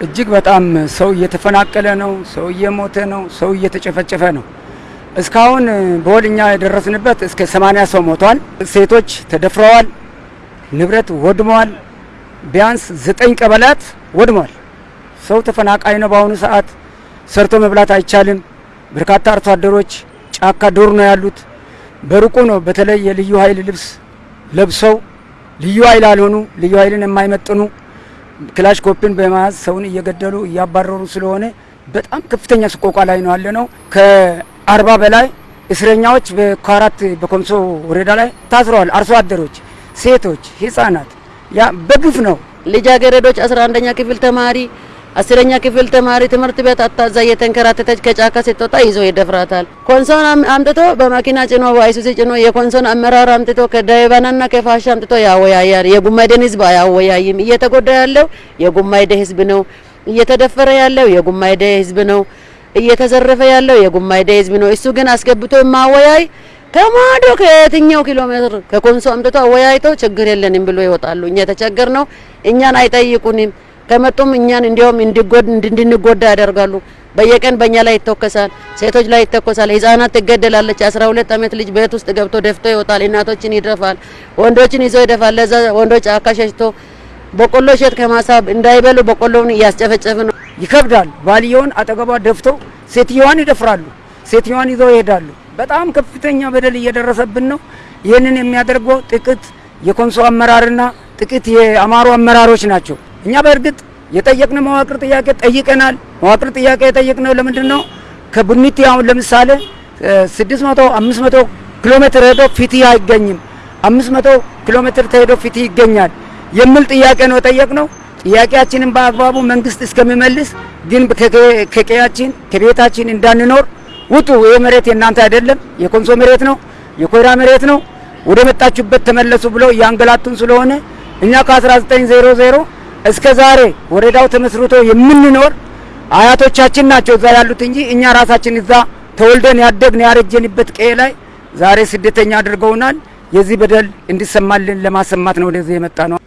እጅግ በጣም ሰው እየተፈናቀለ ነው። ሰው እየሞተ ነው። ሰው እየተጨፈጨፈ ነው። እስካሁን በወል እኛ የደረስንበት እስከ 80 ሰው ሞቷል። ሴቶች ተደፍረዋል። ንብረት ወድመዋል። ቢያንስ ዘጠኝ ቀበሌያት ወድመዋል። ሰው ተፈናቃይ ነው። በአሁኑ ሰዓት ሰርቶ መብላት አይቻልም። በርካታ አርሶ አደሮች ጫካ ዱር ነው ያሉት። በሩቁ ነው በተለይ የልዩ ኃይል ልብስ ለብሰው ልዩ ኃይል አልሆኑ ልዩ ኃይልን የማይመጥኑ ክላሽንኮቭን በመያዝ ሰውን እየገደሉ እያባረሩ ስለሆነ በጣም ከፍተኛ ሰቆቃ ላይ ነው ያለ ነው። ከአርባ በላይ እስረኛዎች በካራት በኮንሶ ወረዳ ላይ ታስረዋል። አርሶ አደሮች፣ ሴቶች፣ ህጻናት ያ በግፍ ነው። ልጃገረዶች አስራ አንደኛ ክፍል ተማሪ አስረኛ ክፍል ተማሪ ትምህርት ቤት አጥታ እየተንከራተተች ከጫካ ስትወጣ ይዞ ይደፍራታል። ኮንሶን አምጥቶ በመኪና ጭኖ በአይሱዙ ጭኖ የኮንሶን አመራር አምጥቶ ከዳይባናና ከፋሻ አምጥቶ ያወያያል። የጉማይዴን ህዝብ አያወያይም። እየተጎዳ ያለው የጉማይደ ህዝብ ነው። እየተደፈረ ያለው የጉማይደ ህዝብ ነው። እየተዘረፈ ያለው የጉማይደ ህዝብ ነው። እሱ ግን አስገብቶ ማወያይ ከማዶ ከየትኛው ኪሎ ሜትር ከኮንሶ አምጥቶ አወያይተው ችግር የለንም ብሎ ይወጣሉ። እኛ የተቸገር ነው። እኛን አይጠይቁንም። ከመጡም እኛን እንዲያውም እንድንጎዳ ያደርጋሉ። በየቀን በእኛ ላይ ይተኮሳል፣ ሴቶች ላይ ይተኮሳል፣ ህጻናት ትገደላለች። አስራ ሁለት ዓመት ልጅ ቤት ውስጥ ገብቶ ደፍቶ ይወጣል። እናቶችን ይደፋል፣ ወንዶችን ይዞ ይደፋል። ለዛ ወንዶች ጫካ ሸሽቶ በቆሎ እሸት ከማሳ እንዳይበሉ በቆሎውን እያስጨፈጨፍ ነው። ይከብዳል። ባልየውን አጠገቧ ደፍተው ሴትዮዋን ይደፍራሉ፣ ሴትዮዋን ይዘው ይሄዳሉ። በጣም ከፍተኛ በደል እየደረሰብን ነው። ይህንን የሚያደርገው ጥቂት የኮንሶ አመራርና ጥቂት የአማሮ አመራሮች ናቸው። እኛ በእርግጥ የጠየቅነው መዋቅር ጥያቄ ጠይቀናል። መዋቅር ጥያቄ የጠየቅነው ለምንድን ነው? ከቡኒቲ አሁን ለምሳሌ 600 500 ኪሎ ሜትር ሄዶ ፍትህ አይገኝም፣ 500 ኪሎ ሜትር ተሄዶ ፍትህ ይገኛል የሚል ጥያቄ ነው የጠየቅነው። ጥያቄያችንን በአግባቡ መንግስት እስከሚመልስ ግን ከቀያችን ከቤታችን እንዳንኖር ውጡ፣ ይህ መሬት የእናንተ አይደለም፣ የኮንሶ መሬት ነው፣ የኮይራ መሬት ነው፣ ወደ መጣችሁበት ተመለሱ ብለው እያንገላቱን ስለሆነ እኛ ከ1900 እስከ ዛሬ ወረዳው ተመስርቶ የምንኖር አያቶቻችን ናቸው እዛ ያሉት እንጂ እኛ ራሳችን እዛ ተወልደን ያደግን ያረጀንበት ቀዬ ላይ ዛሬ ስደተኛ አድርገውናል። የዚህ በደል እንዲሰማልን ለማሰማት ነው ወደዚህ የመጣ ነው።